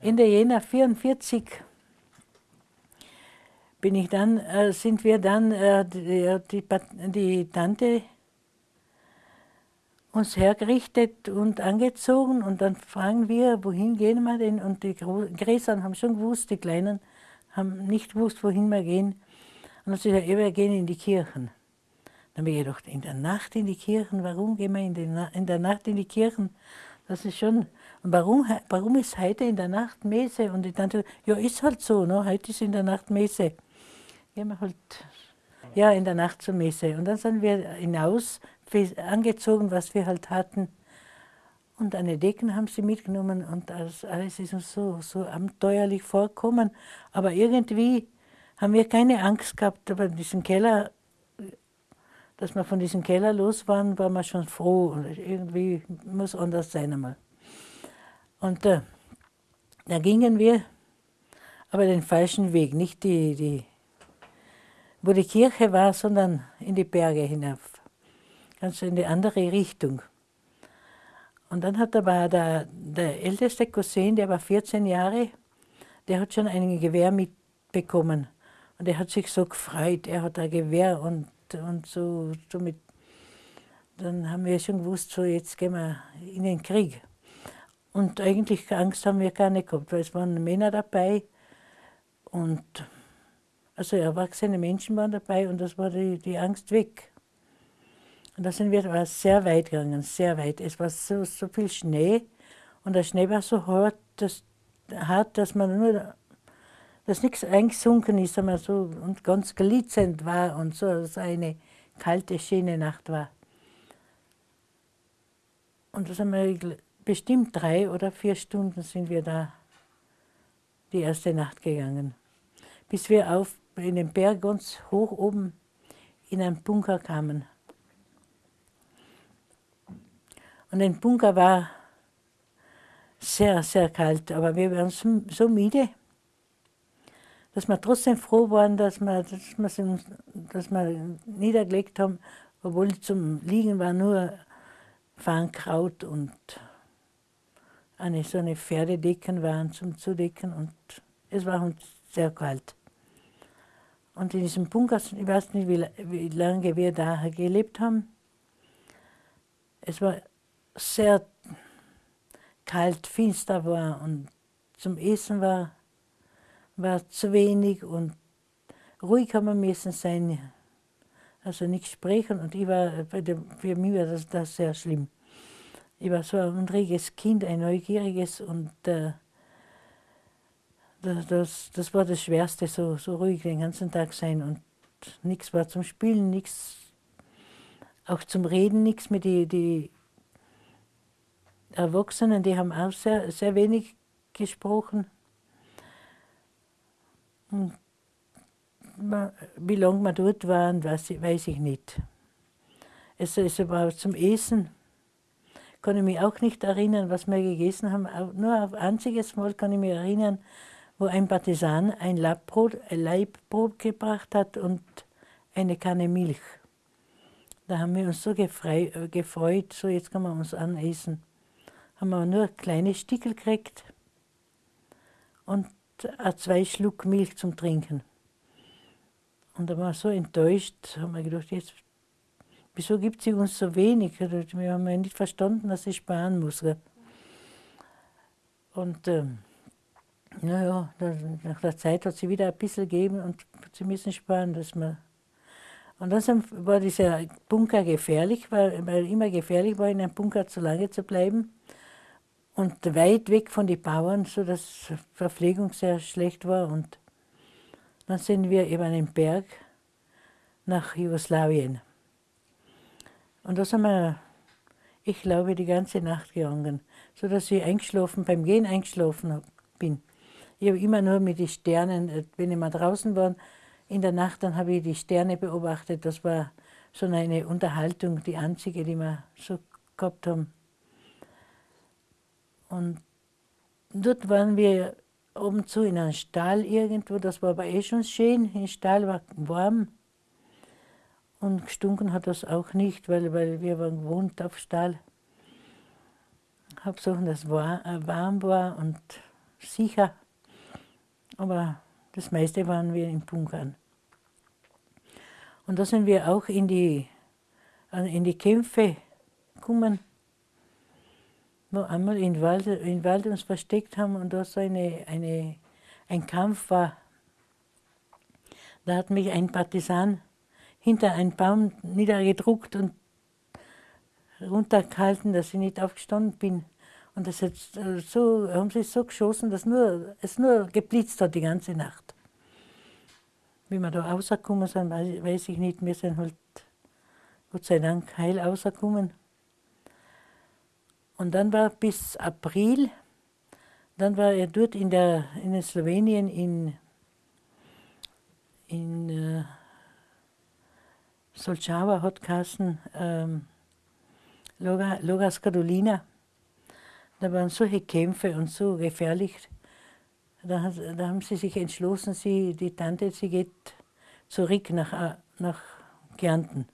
Ende Jänner 44 bin ich dann, äh, sind wir dann, äh, die, die, die, Tante uns hergerichtet und angezogen und dann fragen wir, wohin gehen wir denn? Und die Gräsern haben schon gewusst, die Kleinen haben nicht gewusst, wohin wir gehen. Und dann sagt er, wir gehen in die Kirchen. Dann habe ich gedacht, in der Nacht in die Kirchen, warum gehen wir in, die in der Nacht in die Kirchen? Das ist schon, warum, warum ist heute in der Nacht Messe? Und ich dachte, ja, ist halt so, ne? heute ist in der Nacht Messe. Gehen wir halt, ja, in der Nacht zur Messe. Und dann sind wir hinaus, angezogen, was wir halt hatten. Und eine Decken haben sie mitgenommen und das alles ist uns so, so abenteuerlich vorgekommen. Aber irgendwie haben wir keine Angst gehabt, aber diesen Keller dass wir von diesem Keller los waren, waren wir schon froh. Und irgendwie muss anders sein einmal. Und äh, da gingen wir aber den falschen Weg, nicht die, die, wo die Kirche war, sondern in die Berge hinauf. Ganz in die andere Richtung. Und dann hat aber der, der älteste Cousin, der war 14 Jahre, der hat schon ein Gewehr mitbekommen. Und er hat sich so gefreut, er hat ein Gewehr und und so, so dann haben wir schon gewusst, so jetzt gehen wir in den Krieg. Und eigentlich Angst haben wir gar nicht gehabt, weil es waren Männer dabei und also erwachsene Menschen waren dabei und das war die, die Angst weg. Und da sind wir war sehr weit gegangen, sehr weit. Es war so, so viel Schnee und der Schnee war so hart, dass, hart, dass man nur dass nichts eingesunken ist, sondern so und ganz glitzernd war und so, so eine kalte, schöne Nacht war. Und das haben wir bestimmt drei oder vier Stunden sind wir da die erste Nacht gegangen. Bis wir auf in den Berg ganz hoch oben in einen Bunker kamen. Und ein Bunker war sehr, sehr kalt, aber wir waren so müde, dass wir trotzdem froh waren, dass wir, dass wir, dass wir niedergelegt haben, obwohl zum Liegen war nur Farnkraut und eine so eine Pferdedecken waren zum Zudecken und es war uns sehr kalt. Und in diesem Bunker, ich weiß nicht, wie, wie lange wir da gelebt haben, es war sehr kalt, finster war und zum Essen war war zu wenig und ruhig haben wir müssen sein, also nicht sprechen. Und ich war, für mich war das, das sehr schlimm. Ich war so ein reges Kind, ein neugieriges und äh, das, das, das, war das Schwerste, so, so ruhig den ganzen Tag sein und nichts war zum Spielen, nichts, auch zum Reden, nichts mit die, die Erwachsenen, die haben auch sehr, sehr wenig gesprochen. Hm. Wie lange wir dort waren, weiß ich, weiß ich nicht. Es, es war zum Essen, kann ich mich auch nicht erinnern, was wir gegessen haben. Nur auf ein einziges Mal kann ich mich erinnern, wo ein Partisan ein Leibbrot, ein Leibbrot gebracht hat und eine Kanne Milch. Da haben wir uns so äh, gefreut, so jetzt kann man uns anessen. Haben wir nur kleine Stickel gekriegt und zwei Schluck Milch zum Trinken. Und da war so enttäuscht, haben wir gedacht, jetzt, wieso gibt sie uns so wenig? Wir haben ja nicht verstanden, dass sie sparen muss. Und ähm, naja, nach der Zeit hat sie wieder ein bisschen gegeben und sie müssen sparen, dass man. Und dann war dieser Bunker gefährlich, weil, weil immer gefährlich war, in einem Bunker zu lange zu bleiben und weit weg von den Bauern, sodass Verpflegung sehr schlecht war. Und dann sind wir über einen Berg nach Jugoslawien. Und da sind wir, ich glaube, die ganze Nacht gegangen, sodass ich eingeschlafen, beim Gehen eingeschlafen bin. Ich habe immer nur mit den Sternen, äh, wenn ich mal draußen war, in der Nacht, dann habe ich die Sterne beobachtet. Das war so eine Unterhaltung, die einzige, die wir so gehabt haben. Und dort waren wir oben zu in einem Stall irgendwo, das war aber eh schon schön, im Stall war warm. Und gestunken hat das auch nicht, weil, weil wir waren gewohnt auf Stall. Hauptsache, dass es warm war und sicher. Aber das meiste waren wir in Bunkern. Und da sind wir auch in die, in die Kämpfe gekommen, wo einmal in Wald, in Wald uns versteckt haben und da so eine, eine, ein Kampf war. Da hat mich ein Partisan hinter einen Baum niedergedruckt und runtergehalten, dass ich nicht aufgestanden bin. Und das hat so, haben sie so geschossen, dass nur, es nur geblitzt hat die ganze Nacht. Wie wir da rausgekommen sind, weiß ich nicht. Wir sind halt Gott sei Dank heil rausgekommen. Und dann war bis April, dann war er dort in, der, in Slowenien in, in äh, Solčava hat geheißen, ähm, Logas Carolina. Da waren solche Kämpfe und so gefährlich. Da, da, haben sie sich entschlossen, sie, die Tante, sie geht zurück nach, nach Kärnten.